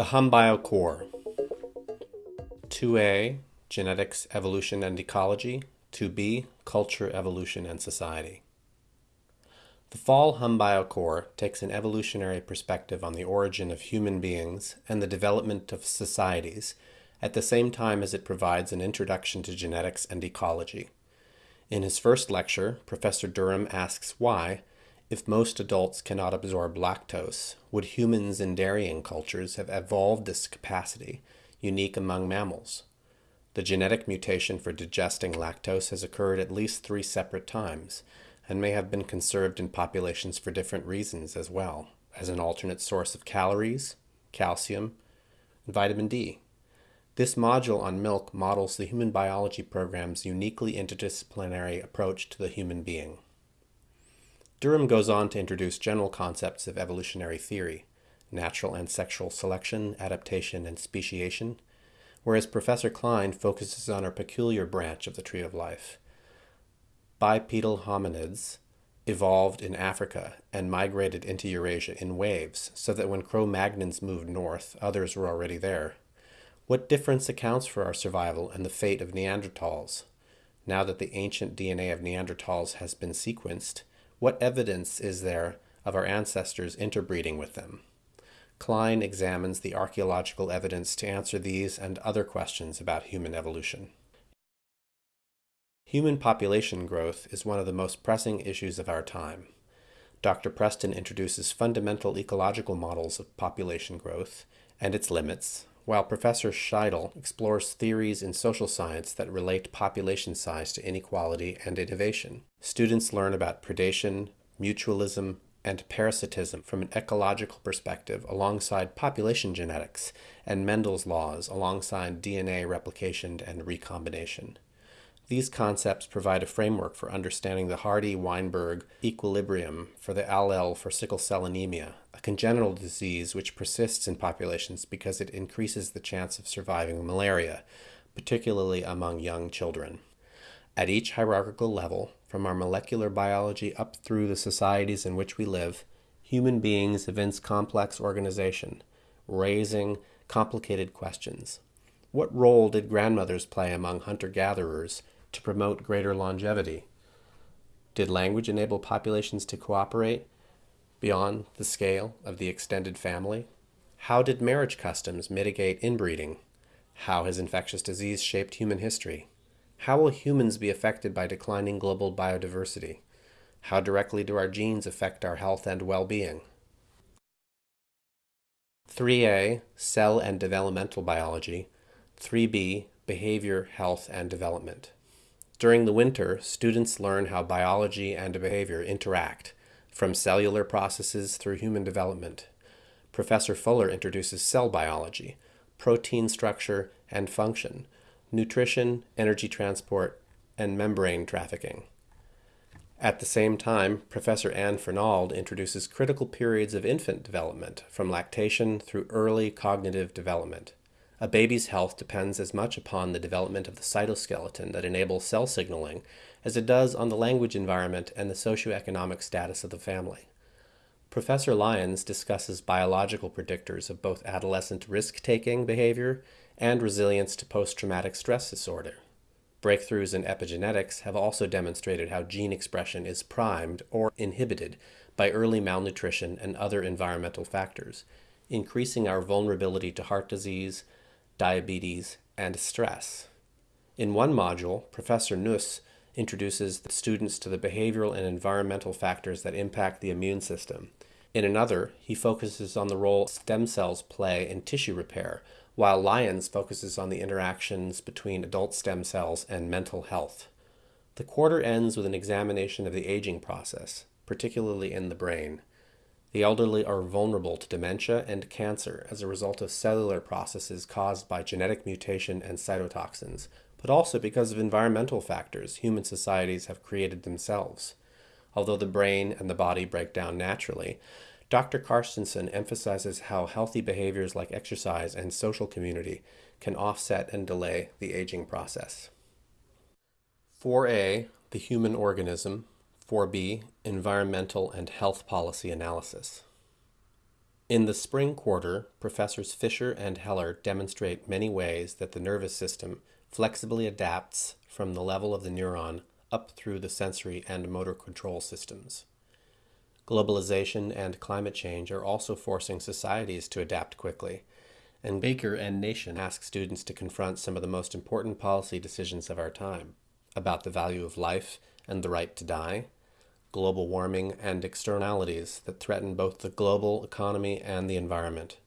The HumBio Core. 2A Genetics, Evolution and Ecology. 2B Culture, Evolution and Society. The Fall HumBio Core takes an evolutionary perspective on the origin of human beings and the development of societies at the same time as it provides an introduction to genetics and ecology. In his first lecture, Professor Durham asks why, if most adults cannot absorb lactose, would humans in dairying cultures have evolved this capacity, unique among mammals? The genetic mutation for digesting lactose has occurred at least three separate times, and may have been conserved in populations for different reasons as well, as an alternate source of calories, calcium, and vitamin D. This module on milk models the human biology program's uniquely interdisciplinary approach to the human being. Durham goes on to introduce general concepts of evolutionary theory, natural and sexual selection, adaptation, and speciation, whereas Professor Klein focuses on a peculiar branch of the tree of life. Bipedal hominids evolved in Africa and migrated into Eurasia in waves, so that when Cro-Magnons moved north, others were already there. What difference accounts for our survival and the fate of Neanderthals? Now that the ancient DNA of Neanderthals has been sequenced, what evidence is there of our ancestors interbreeding with them? Klein examines the archaeological evidence to answer these and other questions about human evolution. Human population growth is one of the most pressing issues of our time. Dr. Preston introduces fundamental ecological models of population growth and its limits, while Professor Scheidel explores theories in social science that relate population size to inequality and innovation. Students learn about predation, mutualism, and parasitism from an ecological perspective alongside population genetics and Mendel's laws alongside DNA replication and recombination. These concepts provide a framework for understanding the Hardy-Weinberg equilibrium for the allele for sickle cell anemia, congenital disease which persists in populations because it increases the chance of surviving malaria, particularly among young children. At each hierarchical level, from our molecular biology up through the societies in which we live, human beings evince complex organization, raising complicated questions. What role did grandmothers play among hunter-gatherers to promote greater longevity? Did language enable populations to cooperate beyond the scale of the extended family? How did marriage customs mitigate inbreeding? How has infectious disease shaped human history? How will humans be affected by declining global biodiversity? How directly do our genes affect our health and well-being? 3A, Cell and Developmental Biology, 3B, Behavior, Health and Development. During the winter, students learn how biology and behavior interact, from cellular processes through human development. Professor Fuller introduces cell biology, protein structure and function, nutrition, energy transport, and membrane trafficking. At the same time, Professor Anne Fernald introduces critical periods of infant development, from lactation through early cognitive development. A baby's health depends as much upon the development of the cytoskeleton that enables cell signaling as it does on the language environment and the socioeconomic status of the family. Professor Lyons discusses biological predictors of both adolescent risk-taking behavior and resilience to post-traumatic stress disorder. Breakthroughs in epigenetics have also demonstrated how gene expression is primed or inhibited by early malnutrition and other environmental factors, increasing our vulnerability to heart disease, diabetes, and stress. In one module, Professor Nusse introduces the students to the behavioral and environmental factors that impact the immune system. In another, he focuses on the role stem cells play in tissue repair, while Lyons focuses on the interactions between adult stem cells and mental health. The quarter ends with an examination of the aging process, particularly in the brain. The elderly are vulnerable to dementia and cancer as a result of cellular processes caused by genetic mutation and cytotoxins, but also because of environmental factors human societies have created themselves. Although the brain and the body break down naturally, Dr. Carstensen emphasizes how healthy behaviors like exercise and social community can offset and delay the aging process. 4A, the human organism, 4B, Environmental and Health Policy Analysis. In the spring quarter, Professors Fisher and Heller demonstrate many ways that the nervous system flexibly adapts from the level of the neuron up through the sensory and motor control systems. Globalization and climate change are also forcing societies to adapt quickly, and Baker and Nation ask students to confront some of the most important policy decisions of our time about the value of life and the right to die, global warming and externalities that threaten both the global economy and the environment.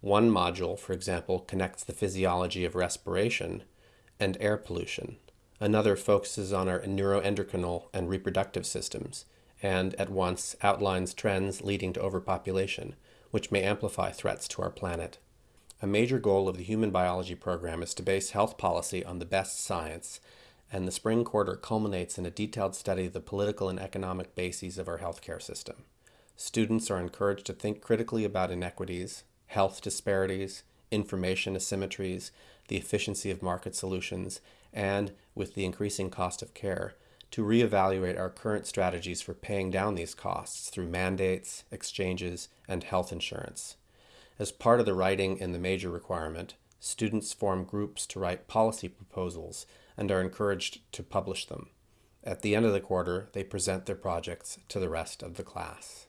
One module, for example, connects the physiology of respiration and air pollution. Another focuses on our neuroendocrine and reproductive systems, and at once outlines trends leading to overpopulation, which may amplify threats to our planet. A major goal of the Human Biology program is to base health policy on the best science, and the spring quarter culminates in a detailed study of the political and economic bases of our healthcare system. Students are encouraged to think critically about inequities, health disparities, information asymmetries, the efficiency of market solutions, and, with the increasing cost of care, to reevaluate our current strategies for paying down these costs through mandates, exchanges, and health insurance. As part of the writing in the major requirement, students form groups to write policy proposals and are encouraged to publish them. At the end of the quarter, they present their projects to the rest of the class.